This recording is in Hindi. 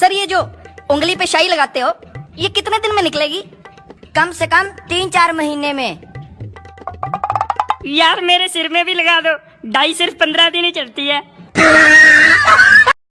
सर, ये जो उंगली पे शाही लगाते हो, ये कितने दिन में निकलेगी? कम से कम तीन चार महीने में। यार, मेरे सिर में भी लगा दो। डाई सिर्फ़ पंद्रह दिन ही चलती है।